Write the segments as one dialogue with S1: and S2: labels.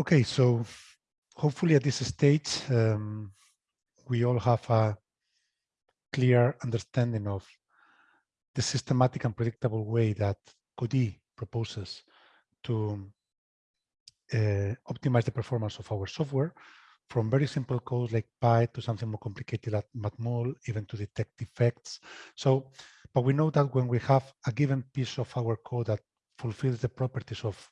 S1: Okay, so hopefully at this stage, um, we all have a clear understanding of the systematic and predictable way that Codee proposes to uh, optimize the performance of our software from very simple codes like Python to something more complicated like Matmul, even to detect defects. So, but we know that when we have a given piece of our code that fulfills the properties of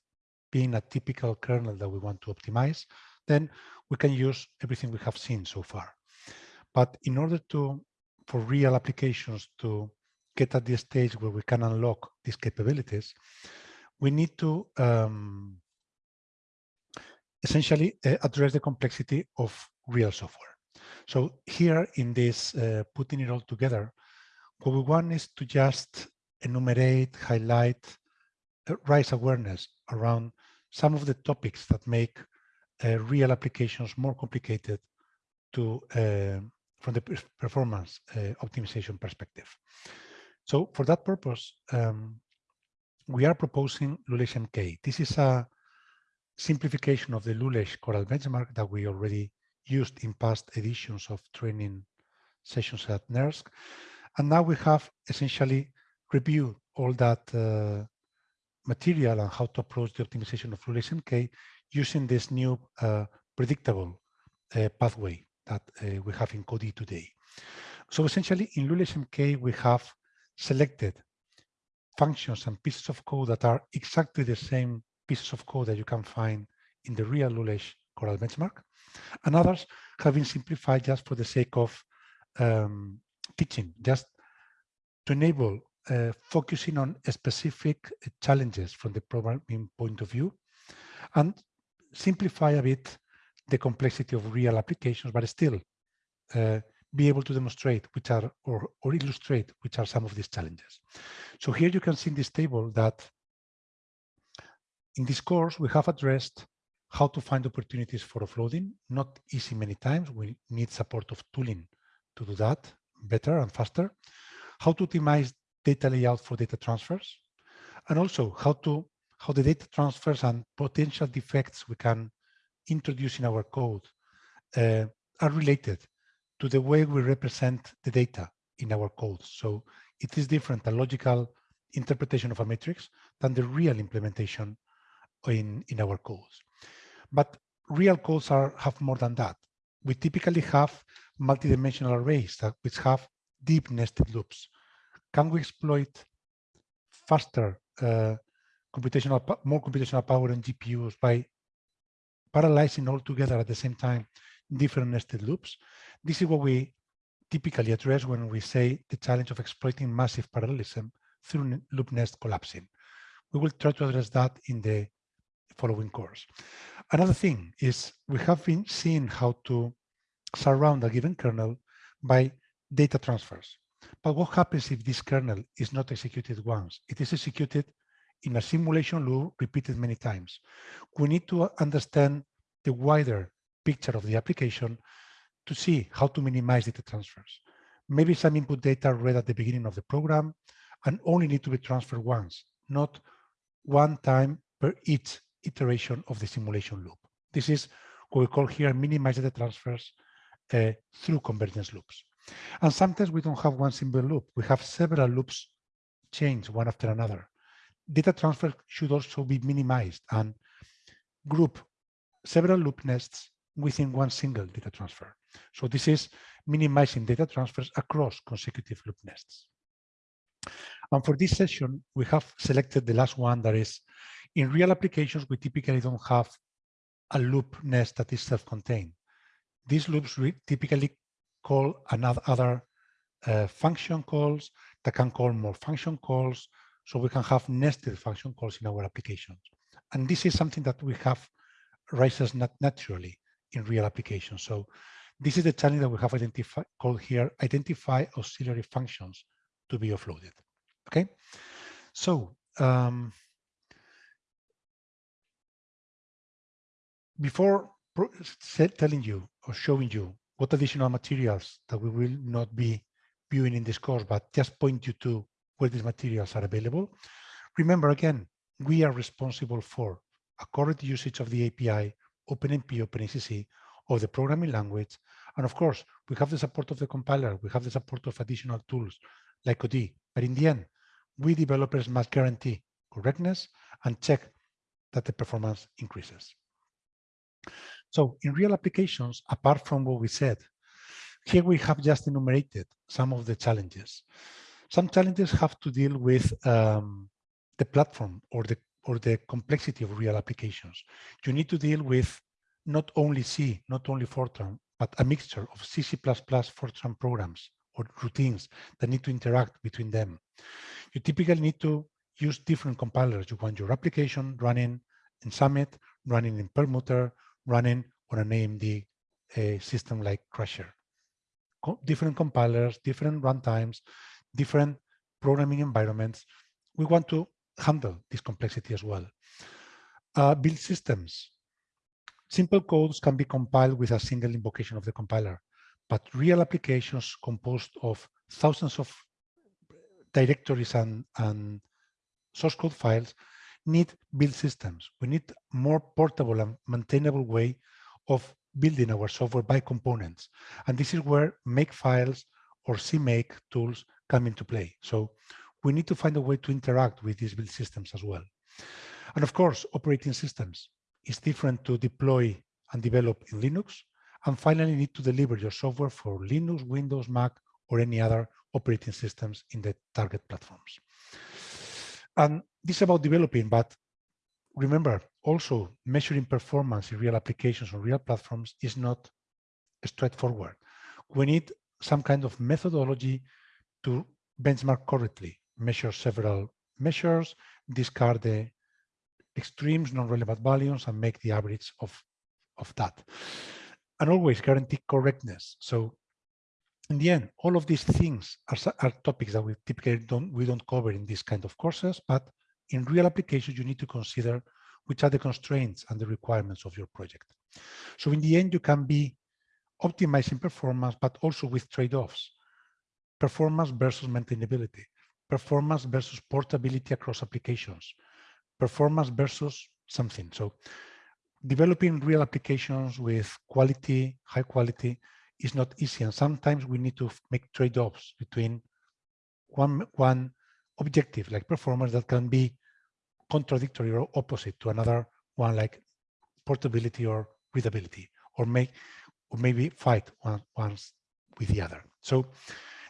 S1: being a typical kernel that we want to optimize, then we can use everything we have seen so far. But in order to, for real applications to get at the stage where we can unlock these capabilities, we need to um, essentially uh, address the complexity of real software. So here in this uh, putting it all together, what we want is to just enumerate, highlight, raise awareness around some of the topics that make uh, real applications more complicated to uh, from the performance uh, optimization perspective. So for that purpose, um, we are proposing Lulesh MK. This is a simplification of the Lulesh Coral benchmark that we already used in past editions of training sessions at NERSC. And now we have essentially reviewed all that uh, material and how to approach the optimization of Lulesh MK using this new uh, predictable uh, pathway that uh, we have in Codee today. So essentially in Lulesh MK, we have selected functions and pieces of code that are exactly the same pieces of code that you can find in the real Lulesh Coral benchmark. And others have been simplified just for the sake of um, teaching, just to enable uh, focusing on specific challenges from the programming point of view and simplify a bit the complexity of real applications, but still uh, be able to demonstrate which are or, or illustrate which are some of these challenges. So here you can see in this table that in this course, we have addressed how to find opportunities for offloading. Not easy many times. We need support of tooling to do that better and faster. How to optimize data layout for data transfers. And also how to how the data transfers and potential defects we can introduce in our code uh, are related to the way we represent the data in our code. So it is different, a logical interpretation of a matrix than the real implementation in, in our codes. But real codes are have more than that. We typically have multidimensional arrays that which have deep nested loops. Can we exploit faster uh, computational, more computational power in GPUs by parallelizing all together at the same time different nested loops? This is what we typically address when we say the challenge of exploiting massive parallelism through loop nest collapsing. We will try to address that in the following course. Another thing is we have been seeing how to surround a given kernel by data transfers. But what happens if this kernel is not executed once? It is executed in a simulation loop repeated many times. We need to understand the wider picture of the application to see how to minimize data transfers. Maybe some input data read at the beginning of the program and only need to be transferred once, not one time per each iteration of the simulation loop. This is what we call here minimize data transfers uh, through convergence loops. And sometimes we don't have one single loop. We have several loops change one after another. Data transfer should also be minimized and group several loop nests within one single data transfer. So this is minimizing data transfers across consecutive loop nests. And for this session, we have selected the last one that is in real applications, we typically don't have a loop nest that is self-contained. These loops typically call another other uh, function calls that can call more function calls. So we can have nested function calls in our applications. And this is something that we have rises not naturally in real applications. So this is the challenge that we have identified called here, identify auxiliary functions to be offloaded. Okay. So um, before telling you or showing you what additional materials that we will not be viewing in this course, but just point you to where these materials are available. Remember, again, we are responsible for a correct usage of the API, OpenMP, OpenACC, of the programming language. And of course, we have the support of the compiler. We have the support of additional tools like Codee. But in the end, we developers must guarantee correctness and check that the performance increases. So in real applications, apart from what we said, here we have just enumerated some of the challenges. Some challenges have to deal with um, the platform or the or the complexity of real applications. You need to deal with not only C, not only Fortran, but a mixture of C, C++, Fortran programs or routines that need to interact between them. You typically need to use different compilers. You want your application running in Summit, running in Perlmutter, running on an AMD uh, system like Crusher. Co different compilers, different runtimes, different programming environments. We want to handle this complexity as well. Uh, build systems. Simple codes can be compiled with a single invocation of the compiler, but real applications composed of thousands of directories and, and source code files need build systems. We need more portable and maintainable way of building our software by components. And this is where make files or CMake tools come into play. So we need to find a way to interact with these build systems as well. And of course, operating systems is different to deploy and develop in Linux. And finally, need to deliver your software for Linux, Windows, Mac, or any other operating systems in the target platforms. And this is about developing, but remember, also measuring performance in real applications on real platforms is not straightforward. We need some kind of methodology to benchmark correctly measure several measures, discard the extremes, non-relevant values, and make the average of, of that. And always guarantee correctness. So in the end, all of these things are, are topics that we typically don't, we don't cover in these kind of courses, but in real applications, you need to consider which are the constraints and the requirements of your project. So in the end, you can be optimizing performance, but also with trade-offs, performance versus maintainability performance versus portability across applications, performance versus something. So developing real applications with quality, high quality is not easy. And sometimes we need to make trade-offs between one, one objective like performance that can be contradictory or opposite to another one like portability or readability or make or maybe fight one, once with the other. So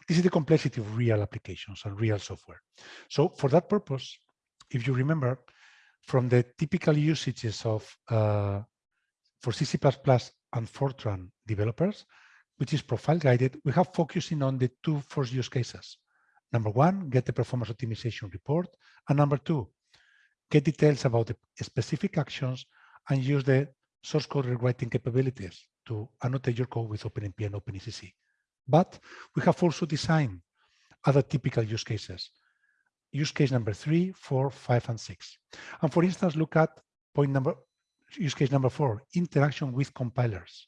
S1: this is the complexity of real applications and real software. So for that purpose, if you remember, from the typical usages of uh, for C, C++ and Fortran developers, which is profile guided, we have focusing on the two first use cases. Number one, get the performance optimization report. And number two, get details about the specific actions and use the source code rewriting capabilities to annotate your code with OpenMP and OpenACC. But we have also designed other typical use cases. Use case number three, four, five, and six. And for instance, look at point number, use case number four, interaction with compilers.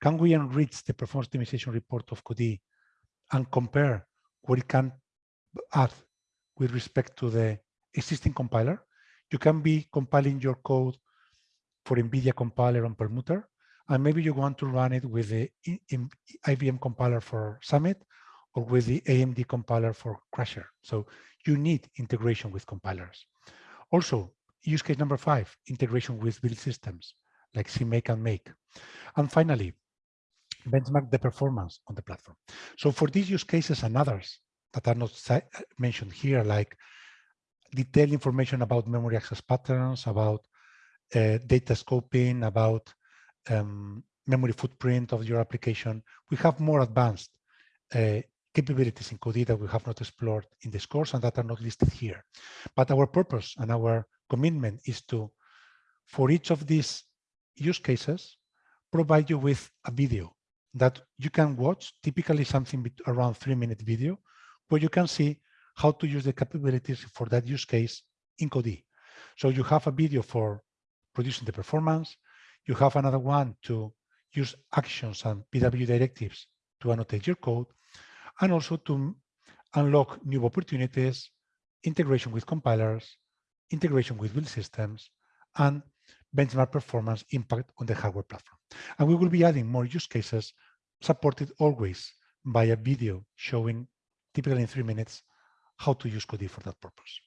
S1: Can we enrich the performance optimization report of Codee and compare what it can add with respect to the existing compiler? You can be compiling your code for NVIDIA compiler on Perlmutter, and maybe you want to run it with the IBM compiler for Summit or with the AMD compiler for Crusher. So you need integration with compilers. Also, use case number five, integration with build systems like CMake and Make. And finally, benchmark the performance on the platform. So for these use cases and others that are not mentioned here, like detailed information about memory access patterns, about uh, data scoping, about um, memory footprint of your application, we have more advanced uh, capabilities in Codee that we have not explored in this course and that are not listed here. But our purpose and our commitment is to, for each of these use cases, provide you with a video that you can watch, typically something around three minute video, where you can see how to use the capabilities for that use case in Codee. So you have a video for producing the performance, you have another one to use actions and PW directives to annotate your code, and also to unlock new opportunities, integration with compilers, integration with build systems, and benchmark performance impact on the hardware platform. And we will be adding more use cases supported always by a video showing typically in three minutes how to use Codee for that purpose.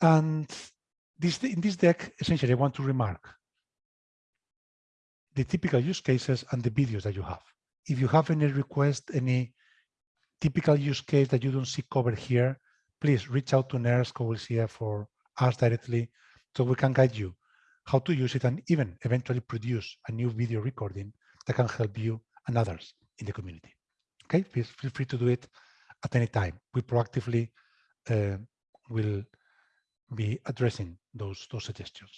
S1: And this, in this deck, essentially, I want to remark the typical use cases and the videos that you have. If you have any request, any typical use case that you don't see covered here, please reach out to NERSC or CF or us directly so we can guide you how to use it and even eventually produce a new video recording that can help you and others in the community. Okay, please feel free to do it at any time. We proactively uh, will be addressing those, those suggestions.